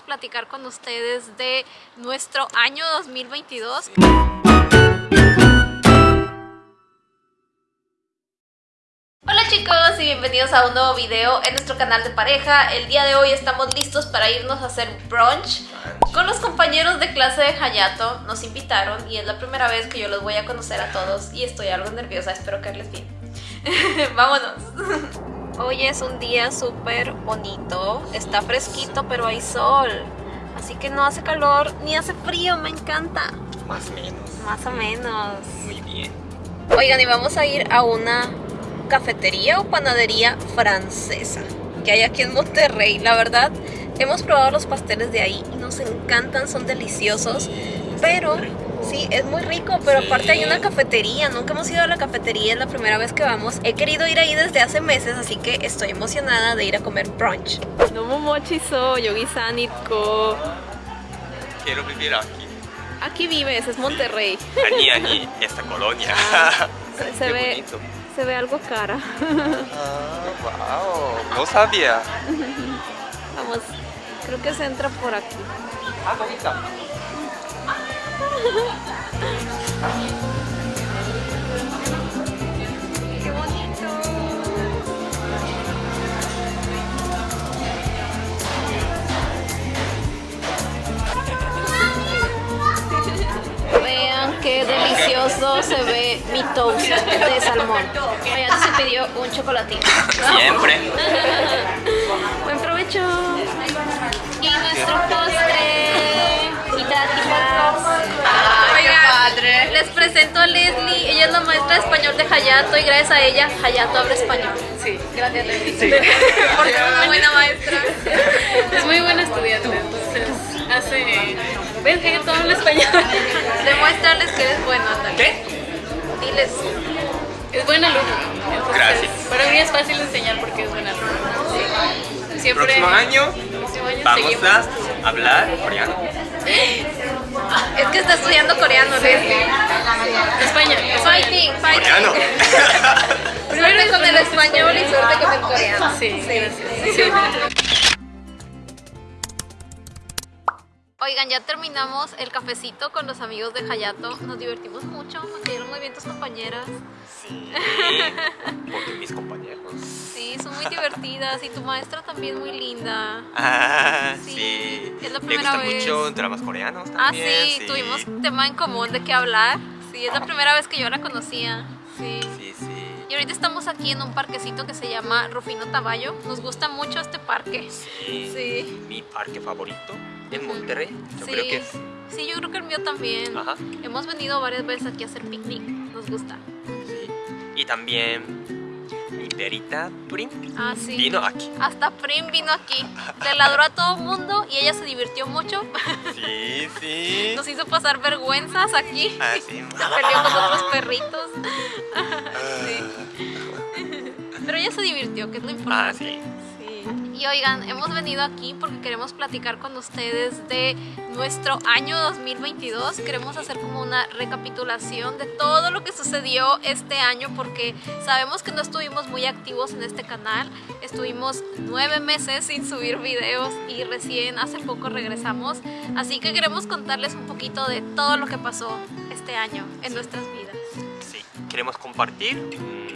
platicar con ustedes de nuestro año 2022. Hola chicos y bienvenidos a un nuevo video en nuestro canal de pareja. El día de hoy estamos listos para irnos a hacer brunch con los compañeros de clase de Hayato. Nos invitaron y es la primera vez que yo los voy a conocer a todos y estoy algo nerviosa, espero que les bien. Vámonos. Hoy es un día súper bonito, está fresquito pero hay sol, así que no hace calor ni hace frío, me encanta. Más o menos. Más o menos. Muy bien. Oigan, y vamos a ir a una cafetería o panadería francesa que hay aquí en Monterrey. La verdad, hemos probado los pasteles de ahí y nos encantan, son deliciosos, pero sí, es muy rico, pero aparte hay una cafetería, nunca hemos ido a la cafetería, es la primera vez que vamos. He querido ir ahí desde hace meses, así que estoy emocionada de ir a comer brunch. No momochizo, yogisanitko. Quiero vivir aquí. Aquí vives, es Monterrey. Esta colonia. Ah, se, ve, se ve algo cara. Ah, wow, no sabía. Vamos, creo que se entra por aquí. Ah, bonita se ve mi toast de salmón. Oigan, se pidió un chocolatito. Siempre. Buen provecho. Y nuestro postre. Ella es la maestra de español de Hayato y gracias a ella Hayato habla español. sí Gracias, Leslie. Porque es una buena maestra. es muy buena estudiante entonces hace ves que todo habla español Demuéstrales que eres bueno, Natalia. ¿Qué? Diles. es buena alumna entonces Gracias. para mí es fácil enseñar porque es buena alumna Sí. siempre Próximo año próximo año vamos seguimos a hablar coreano. Es que está estudiando coreano, Leslie. España Fighting, fighting. Coreano. Suerte con el español y suerte con el coreano. sí gracias Sí. Oigan, ya terminamos el cafecito con los amigos de Hayato. Nos divertimos mucho, nos cayeron muy bien tus compañeras. Sí. Porque mis compañeros. Sí, son muy divertidas y tu maestra también muy linda. Ah, Sí, sí. es la Me primera gustan vez. mucho dramas coreanos Ah, también. sí, tuvimos tema en común de qué hablar. Sí, es la primera vez que yo la conocía. Sí. Sí, sí. Y ahorita estamos aquí en un parquecito que se llama Rufino Taballo. Nos gusta mucho este parque. Sí. Sí. Mi parque favorito en Monterrey. Yo sí. creo que es. Sí, yo creo que el mío también. Ajá. Hemos venido varias veces aquí a hacer picnic. Nos gusta. Sí. Y también mi perita Prim Ah, sí. vino aquí. Hasta Prim vino aquí. Le ladró a todo el mundo y ella se divirtió mucho. Sí, sí. Nos hizo pasar vergüenzas aquí. Ah, sí. Se peleó con otros perritos. Sí. Pero ella se divirtió, que es lo Ah, importante. sí. Sí. Y oigan, hemos venido aquí porque queremos platicar con ustedes de nuestro año 2022. Queremos hacer como una recapitulación de todo lo que sucedió este año porque sabemos que no estuvimos muy activos en este canal. Estuvimos nueve meses sin subir videos y recién hace poco regresamos. Así que queremos contarles un poquito de todo lo que pasó este año en nuestras vidas. Sí. Queremos compartir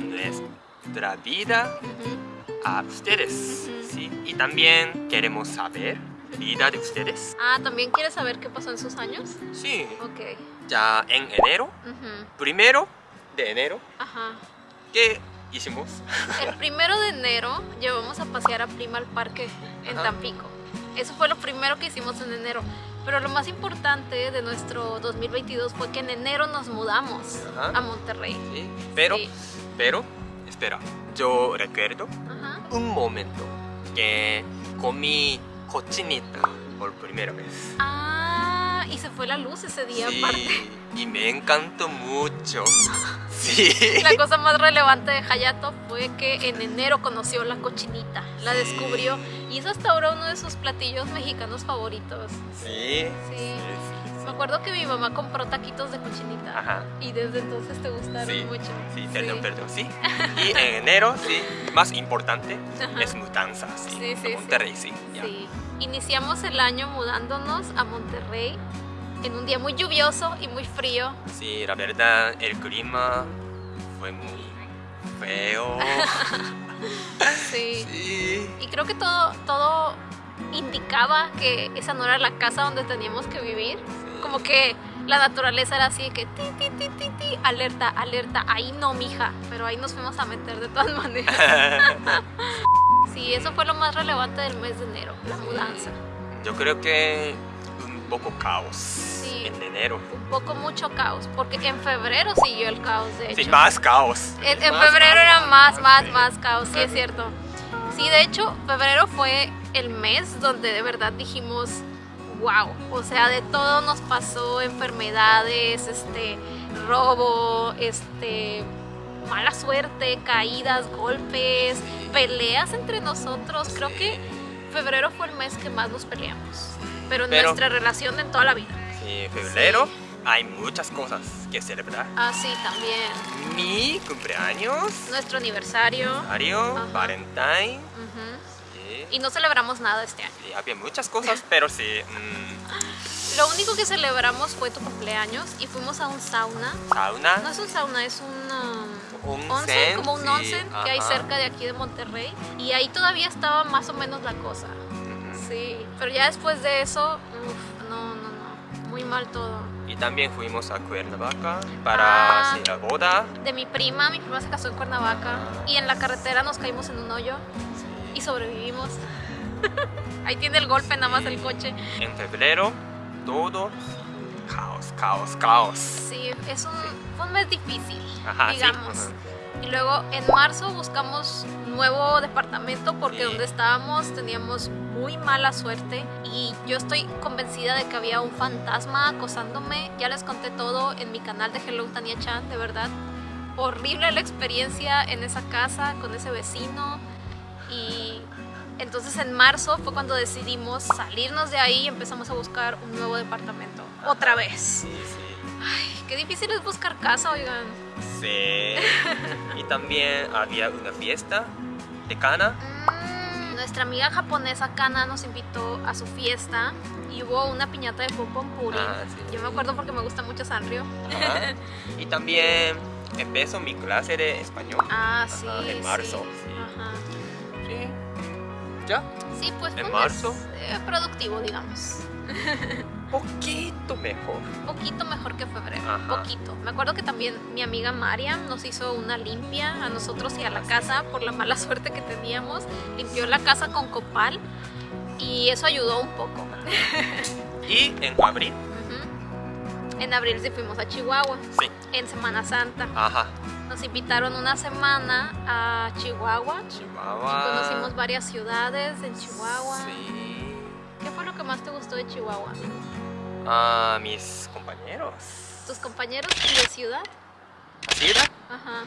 nuestra vida Ujú. A ustedes. Sí. Y también queremos saber vida de ustedes. Ah, ¿también quieres saber qué pasó en sus años? Sí. Ok. Ya en enero, primero de enero, Ajá. ¿qué hicimos? El primero de enero llevamos a pasear a Prima al parque en Ajá. Tampico. Eso fue lo primero que hicimos en enero. Pero lo más importante de nuestro 2022 fue que en enero nos mudamos Ajá. a Monterrey. Sí. Pero, Sí. pero, espera. Yo recuerdo Ajá. Un momento que comí cochinita por primera vez. Ah, y se fue la luz ese día Sí, aparte. y me encantó mucho. Sí. La cosa más relevante de Hayato fue que en enero conoció la cochinita, la Sí. descubrió y es hasta ahora uno de sus platillos mexicanos favoritos. Sí. Sí. Me acuerdo que mi mamá compró taquitos de cochinita Ajá. y desde entonces te gustaron Sí, mucho. sí, perdón, perdón, sí. Y en enero, sí, más importante Ajá. es mudanza, sí, Sí, sí, a Monterrey, sí. Sí. iniciamos el año mudándonos a Monterrey en un día muy lluvioso y muy frío. Sí, la verdad, el clima fue muy feo. Sí. Sí. Y creo que todo, todo indicaba que esa no era la casa donde teníamos que vivir. Como que la naturaleza era así de que ti, ti, ti, ti, ti, alerta, alerta, ahí no, mija. Pero ahí nos fuimos a meter de todas maneras. Sí, eso fue lo más relevante del mes de enero, la mudanza. Yo creo que un poco caos Sí. en enero. Un poco mucho caos, porque en febrero siguió el caos, de hecho. Sí, más caos. En, en Más febrero caos, era más, más, sí. más caos, sí es cierto. Sí, de hecho, febrero fue el mes donde de verdad dijimos, wow, o sea, de todo nos pasó, enfermedades, este, robo, este, mala suerte, caídas, golpes, peleas entre nosotros. Creo que febrero fue el mes que más nos peleamos, pero en Pero- nuestra relación en toda la vida. Sí, febrero hay muchas cosas que celebrar. Ah, sí, también. Mi cumpleaños, Nuestro aniversario. Ajá. Valentine. Y no celebramos nada este año. Sí, había muchas cosas, pero sí. mm, Lo único que celebramos fue tu cumpleaños y fuimos a un sauna. sauna. No es un sauna, es un um, Onsen, como un sí, onsen que hay ajá. cerca de aquí de Monterrey. Y ahí todavía estaba más o menos la cosa. Ujú. Sí, pero ya después de eso, uf, no, no, no, muy mal todo. Y también fuimos a Cuernavaca para Ah. sí, la boda. De mi prima, mi prima se casó en Cuernavaca y en la carretera nos caímos en un hoyo y sobrevivimos. ahí tiene el golpe nada más el coche. En febrero, todo caos, caos, caos. Sí, es un, fue un mes difícil, Ajá, sí, digamos. ajá. Y luego en marzo buscamos nuevo departamento porque Sí. donde estábamos teníamos muy mala suerte y yo estoy convencida de que había un fantasma acosándome. Ya les conté todo en mi canal de Hello Tania Chan, de verdad. Horrible la experiencia en esa casa con ese vecino entonces en marzo fue cuando decidimos salirnos de ahí y empezamos a buscar un nuevo departamento. Otra vez. Sí, sí. Ay, qué difícil es buscar casa, oigan. Sí. y también había una fiesta de cana. Mm, Nuestra amiga japonesa Kana nos invitó a su fiesta y hubo una piñata de pom puri. Ah, sí. Yo me acuerdo porque me gusta mucho Sanrio. Ajá. Y también empezó mi clase de español. Ah, sí. Ajá, en marzo. Sí. ¿Ya? Sí, pues ¿En marzo? mes, eh, productivo, digamos. Poquito mejor. Poquito mejor que febrero. Ajá. Poquito. Me acuerdo que también mi amiga Mariam nos hizo una limpia a nosotros y a la casa por la mala suerte que teníamos. Limpió la casa con copal y eso ayudó un poco. Y en abril. En abril sí fuimos a Chihuahua, sí. en Semana Santa. Ajá. Nos invitaron una semana a Chihuahua. Chihuahua. Conocimos varias ciudades en Chihuahua. Sí. ¿Qué fue lo que más te gustó de Chihuahua? Ah, mis compañeros. ¿Tus compañeros y de ciudad? ¿Sí, verdad? Ajá.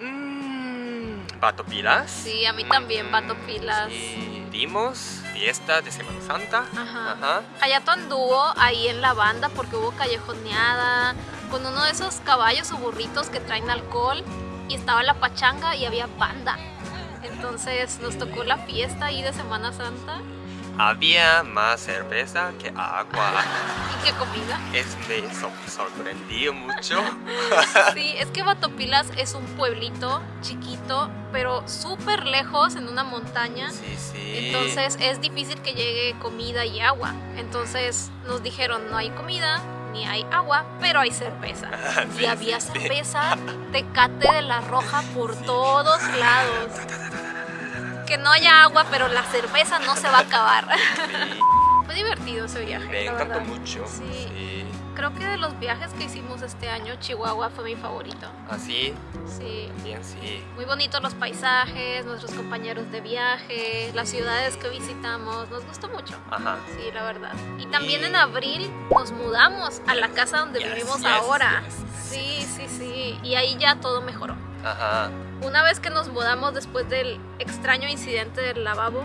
Mm, Bato Pilas. Sí, a mí también, Mm, Pilas. Sí. Dimos fiesta de Semana Santa. Ajá. Ajá. Hayato anduvo ahí en la banda porque hubo callejoneada con uno de esos caballos o burritos que traen alcohol y estaba la pachanga y había banda. Entonces nos tocó la fiesta ahí de Semana Santa Había más cerveza que agua. y qué comida. es me so- sorprendió mucho. Sí, es que Batopilas es un pueblito chiquito, pero súper lejos en una montaña. Sí, sí. Entonces es difícil que llegue comida y agua. Entonces nos dijeron no hay comida ni hay agua, pero hay cerveza. Sí, y había sí, sí. cerveza tecate de la roja por todos lados. Que no haya agua, pero la cerveza no se va a acabar. Sí, Fue divertido ese viaje. me encantó mucho. Sí. Sí. Creo que de los viajes que hicimos este año, Chihuahua fue mi favorito. Así, Sí. bien, sí. Muy bonitos los paisajes, nuestros compañeros de viaje, las ciudades que visitamos, nos gustó mucho. Ajá. Sí, la verdad. Y también Y- en abril nos mudamos a la casa donde Yes, vivimos yes, ahora. yes, Sí, sí, sí. Y ahí ya todo mejoró. Ajá. Una vez que nos mudamos después del extraño incidente del lavabo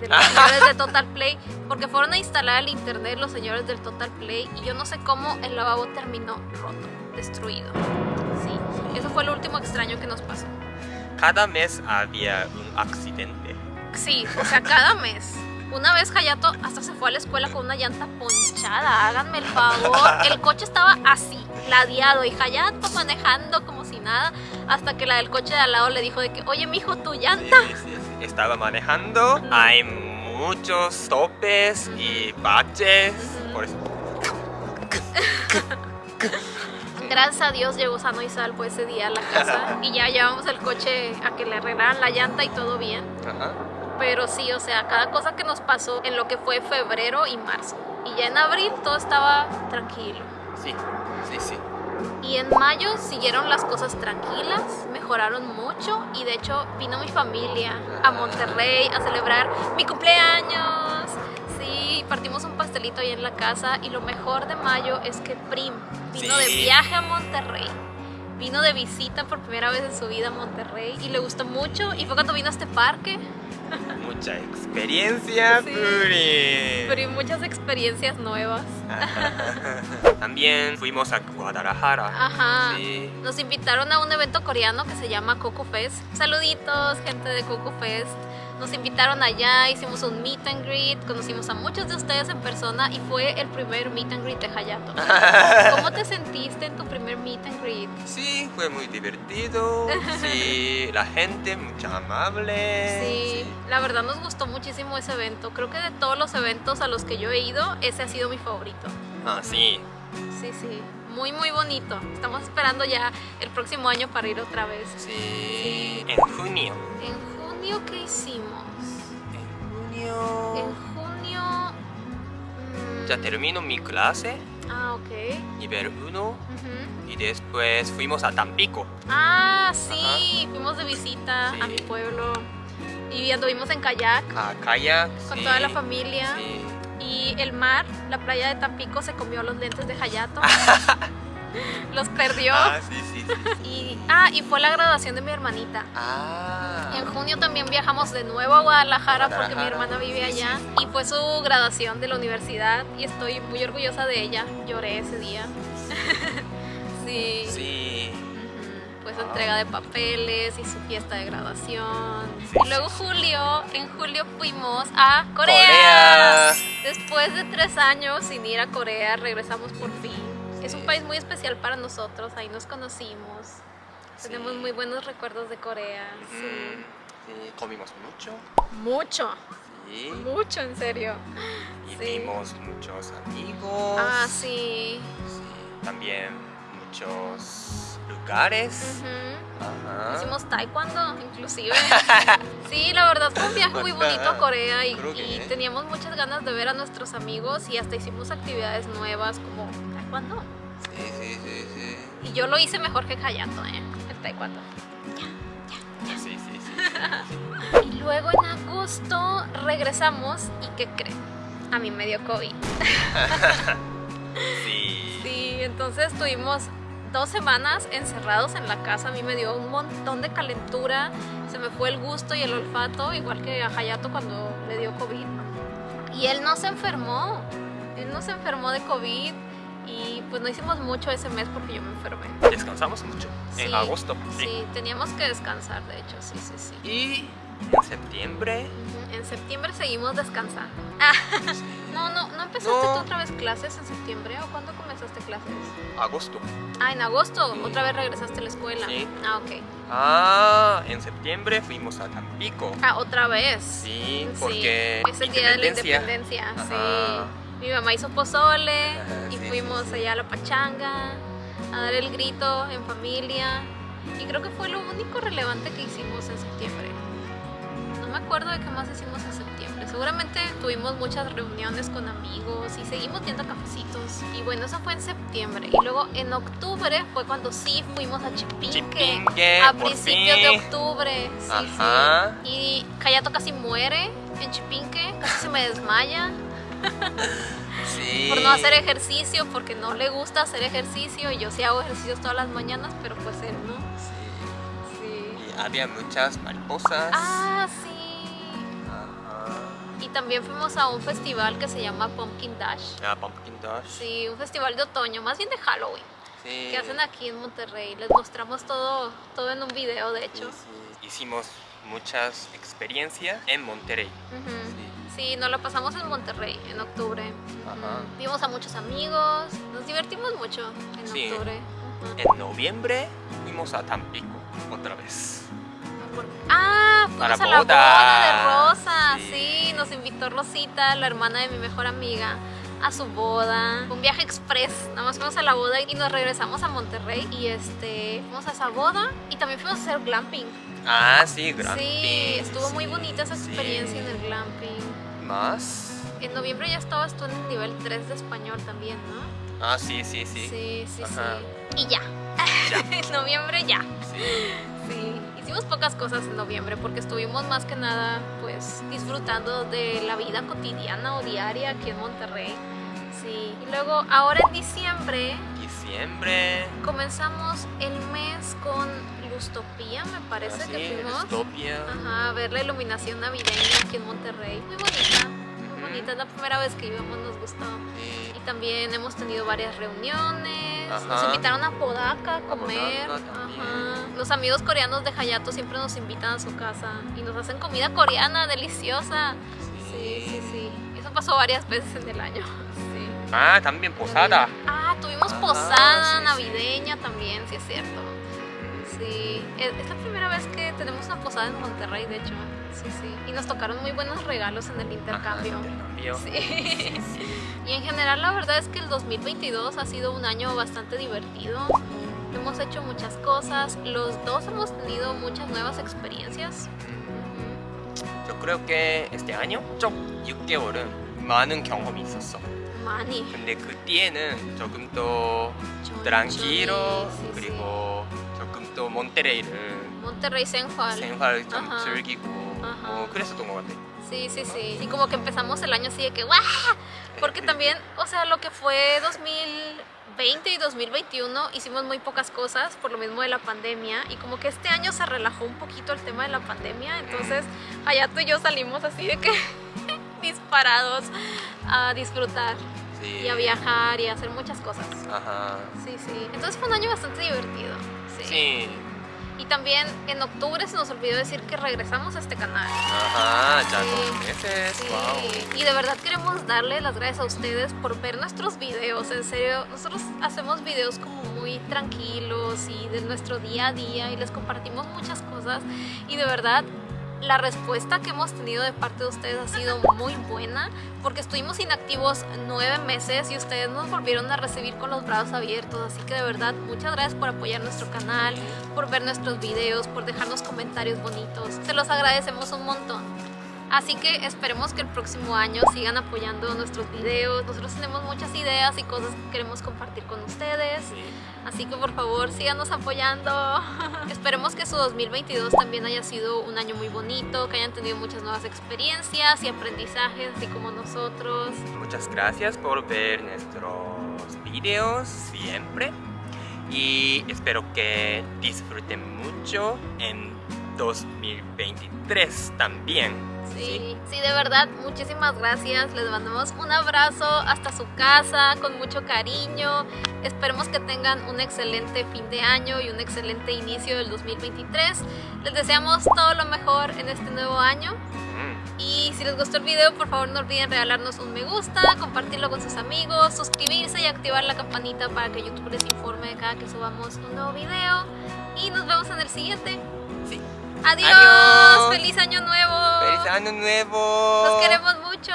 de los señores de Total Play, porque fueron a instalar el internet los señores del Total Play y yo no sé cómo el lavabo terminó roto, destruido. Sí, eso fue lo último extraño que nos pasó. Cada mes había un accidente. Sí, o sea, cada mes. Una vez Hayato hasta se fue a la escuela con una llanta ponchada, háganme el favor. El coche estaba así, ladeado y Hayato manejando como si nada, hasta que la del coche de al lado le dijo de que, oye mijo, tu Sí, llanta. sí, sí. Estaba manejando. Hay muchos topes y baches. Por eso. Gracias a Dios llegó sano y salvo ese día a la casa y ya llevamos el coche a que le arreglaran la llanta y todo bien. Ajá. Pero sí, o sea, cada cosa que nos pasó en lo que fue febrero y marzo. Y ya en abril todo estaba tranquilo. Sí, sí, sí. Y en mayo siguieron las cosas tranquilas, mejoraron mucho y de hecho vino mi familia a Monterrey a celebrar mi cumpleaños. Sí, partimos un pastelito ahí en la casa y lo mejor de mayo es que Prim vino de viaje a Monterrey. Vino de visita por primera vez en su vida a Monterrey y le gustó mucho y fue cuando vino a este parque. Mucha experiencia, Sí. Puri. Pero y muchas experiencias nuevas. También fuimos a Guadalajara. Ajá. Sí. Nos invitaron a un evento coreano que se llama Coco Fest. Saluditos, gente de Coco Fest. Nos invitaron allá, hicimos un meet and greet, conocimos a muchos de ustedes en persona y fue el primer meet and greet de Hayato. ¿Cómo te sentiste en tu primer meet and greet? Sí, fue muy divertido. Sí, la gente muy amable. Sí, la verdad nos gustó muchísimo ese evento. Creo que de todos los eventos a los que yo he ido, ese ha sido mi favorito. Ah, sí. Sí, sí, muy muy bonito. Estamos esperando ya el próximo año para ir otra vez. Sí. En junio. En junio, ¿qué hicimos? En junio. En junio... mm, Ya termino mi clase, Ah, ok. nivel 1. Ujú. Y después fuimos a Tampico. Ah, sí, fuimos de visita a Sí. mi pueblo y anduvimos en kayak A kayak. con sí. toda la familia. Sí. Y el mar, la playa de Tampico, se comió los lentes de Hayato. los perdió. Ah, sí, sí, sí. Y, ah, y fue la graduación de mi hermanita. Ah. En junio también viajamos de nuevo a Guadalajara porque mi hermana vive allá y fue su graduación de la universidad y estoy muy orgullosa de ella. Lloré ese día. sí. Sí. Pues su entrega de papeles y su fiesta de graduación. Y luego julio, en julio fuimos a Corea. Corea. Después de tres años sin ir a Corea, regresamos por fin. Es un país muy especial para nosotros, ahí nos conocimos. Tenemos muy buenos recuerdos de Corea. Mm, Sí. sí, comimos mucho. Mucho, Sí. mucho en serio. Y sí. vimos muchos amigos. Ah, sí. Sí, También muchos lugares. Ajá. Hicimos taekwondo, inclusive. Sí, la verdad fue un viaje muy bonito a Corea y, y ¿eh? teníamos muchas ganas de ver a nuestros amigos y hasta hicimos actividades nuevas como taekwondo. Sí, sí, sí, sí. Y yo lo hice mejor que Hayato, ¿eh? El taekwondo. Sí, sí, sí. Y luego en agosto regresamos y ¿qué creen? A mí me dio COVID. Sí. Sí, entonces estuvimos dos semanas encerrados en la casa. A mí me dio un montón de calentura. Se me fue el gusto y el olfato, igual que a Hayato cuando le dio COVID. Y él no se enfermó. Él no se enfermó de COVID. Y pues no hicimos mucho ese mes porque yo me enfermé. Descansamos mucho Sí, en agosto. Sí, teníamos que descansar, de hecho, sí, sí, sí. Y en septiembre. En septiembre seguimos descansando. Ah, no, no, ¿no empezaste No. tú otra vez clases en septiembre o cuándo comenzaste clases? Agosto. Ah, en agosto, Sí. otra vez regresaste a la escuela. Sí. Ah, ok. Ah, en septiembre fuimos a Tampico. Ah, otra vez. Sí, porque es el día de la independencia, Ajá. sí. Mi mamá hizo pozole y sí, fuimos sí, sí. allá a la pachanga a dar el grito en familia. Y creo que fue lo único relevante que hicimos en septiembre. No me acuerdo de qué más hicimos en septiembre. Seguramente tuvimos muchas reuniones con amigos y seguimos yendo a cafecitos. Y bueno, eso fue en septiembre. Y luego en octubre fue cuando sí fuimos a Chipinque. Chipinque, a principios de octubre. Sí, Ajá. sí. Y Kayato casi muere en Chipinque, casi se me desmaya Sí. por no hacer ejercicio, porque no le gusta hacer ejercicio. Y yo sí hago ejercicios todas las mañanas, pero pues él no. Sí. Sí. Y había muchas mariposas. Ah, sí. Y también fuimos a un festival que se llama Pumpkin Dash. Ah, Pumpkin Dash. Sí, un festival de otoño, más bien de Halloween, Sí. que hacen aquí en Monterrey. Les mostramos todo, todo en un video, de hecho. sí. Hicimos muchas experiencias en Monterrey. Sí. Sí, nos la pasamos en Monterrey en octubre. Ajá. Vimos a muchos amigos, nos divertimos mucho en Sí. octubre. Ujú. En noviembre fuimos a Tampico otra vez. Por- Ah, fuimos Para a la boda. boda de Rosa. Sí. Sí. nos invitó Rosita, la hermana de mi mejor amiga, a su boda. Un viaje express. Nada más fuimos a la boda y nos regresamos a Monterrey. Y este, fuimos a esa boda y también fuimos a hacer glamping. Ah, sí, glamping. Sí, estuvo muy sí, bonita esa sí. experiencia en el glamping. ¿Más? En noviembre ya estabas tú en el nivel 3 de español también, ¿no? Ah, sí, sí, sí. Sí, sí, Ajá. sí. Y ya. Ya. en noviembre ya. Sí. Hicimos pocas cosas en noviembre porque estuvimos más que nada pues disfrutando de la vida cotidiana o diaria aquí en Monterrey. Sí, y luego ahora en diciembre Diciembre. comenzamos el mes con Lustopía, me parece Ah, que fuimos. Estopia. Ajá, a ver la iluminación navideña aquí en Monterrey. Muy bonita, muy bonita. Es la primera vez que íbamos, nos gustó. Sí. También hemos tenido varias reuniones. Nos Ajá. invitaron a Podaca a comer. Ajá. Los amigos coreanos de Hayato siempre nos invitan a su casa y nos hacen comida coreana deliciosa. Sí, sí, sí. Eso pasó varias veces en el año. Sí. Ah, también posada. Ah, tuvimos Ajá, posada sí, sí. navideña también, sí es cierto. Sí, es, la primera vez que tenemos una posada en Monterrey, de hecho. Sí, sí. Y nos tocaron muy buenos regalos en el intercambio. Ajá, intercambio. Sí. Y en general la verdad es que el 2022 ha sido un año bastante divertido. Hemos hecho muchas cosas. Los dos hemos tenido muchas nuevas experiencias. Yo creo que este año 쪽 6개월은 많은 경험이 있었어. Mani. 근데 그 뒤에는 조금 더 Chonchoni, 트랑키로 sí, sí. 그리고 조금 또 몬테레이를 Monterrey Sensual. 생활 좀 Ajá. 즐기고 Ajá. 뭐 그랬었던 것 같아. Sí, sí, sí. Y como que empezamos el año así de que ¡guau! Porque también, o sea, lo que fue 2020 y 2021 hicimos muy pocas cosas por lo mismo de la pandemia y como que este año se relajó un poquito el tema de la pandemia, entonces Hayato y yo salimos así de que disparados a disfrutar Sí. y a viajar y a hacer muchas cosas. Ajá. Sí, sí. Entonces fue un año bastante divertido. Sí. Sí. Y también en octubre se nos olvidó decir que regresamos a este canal. Ajá, ya Sí. dos meses. Sí, Wow. y de verdad queremos darle las gracias a ustedes por ver nuestros videos. En serio, nosotros hacemos videos como muy tranquilos y de nuestro día a día y les compartimos muchas cosas. Y de verdad, la respuesta que hemos tenido de parte de ustedes ha sido muy buena porque estuvimos inactivos nueve meses y ustedes nos volvieron a recibir con los brazos abiertos. Así que de verdad, muchas gracias por apoyar nuestro canal, por ver nuestros videos, por dejarnos comentarios bonitos. Se los agradecemos un montón. Así que esperemos que el próximo año sigan apoyando nuestros videos. Nosotros tenemos muchas ideas y cosas que queremos compartir con ustedes. Sí. Así que por favor síganos apoyando. Esperemos que su 2022 también haya sido un año muy bonito, que hayan tenido muchas nuevas experiencias y aprendizajes, así como nosotros. Muchas gracias por ver nuestros videos siempre y espero que disfruten mucho en 2023 también. Sí, sí, de verdad, muchísimas gracias. Les mandamos un abrazo hasta su casa con mucho cariño. Esperemos que tengan un excelente fin de año y un excelente inicio del 2023. Les deseamos todo lo mejor en este nuevo año. Y si les gustó el video, por favor no olviden regalarnos un me gusta, compartirlo con sus amigos, suscribirse y activar la campanita para que YouTube les informe de cada que subamos un nuevo video. Y nos vemos en el siguiente. Sí. Adiós, Adiós. feliz año nuevo. ¡Feliz año nuevo! Los queremos mucho.